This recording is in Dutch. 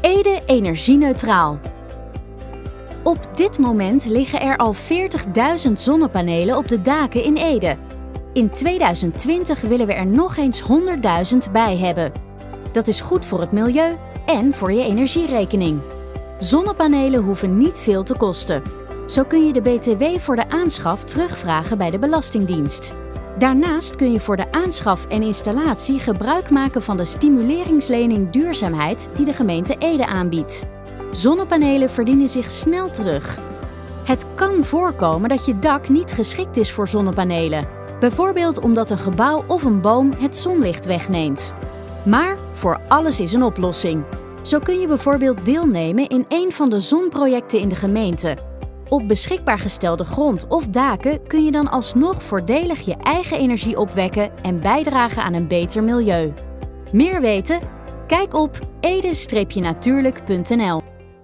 Ede energie-neutraal. Op dit moment liggen er al 40.000 zonnepanelen op de daken in Ede. In 2020 willen we er nog eens 100.000 bij hebben. Dat is goed voor het milieu en voor je energierekening. Zonnepanelen hoeven niet veel te kosten. Zo kun je de BTW voor de aanschaf terugvragen bij de Belastingdienst. Daarnaast kun je voor de aanschaf en installatie gebruik maken van de stimuleringslening duurzaamheid die de gemeente Ede aanbiedt. Zonnepanelen verdienen zich snel terug. Het kan voorkomen dat je dak niet geschikt is voor zonnepanelen. Bijvoorbeeld omdat een gebouw of een boom het zonlicht wegneemt. Maar voor alles is een oplossing. Zo kun je bijvoorbeeld deelnemen in een van de zonprojecten in de gemeente. Op beschikbaar gestelde grond of daken kun je dan alsnog voordelig je eigen energie opwekken en bijdragen aan een beter milieu. Meer weten? Kijk op ede-natuurlijk.nl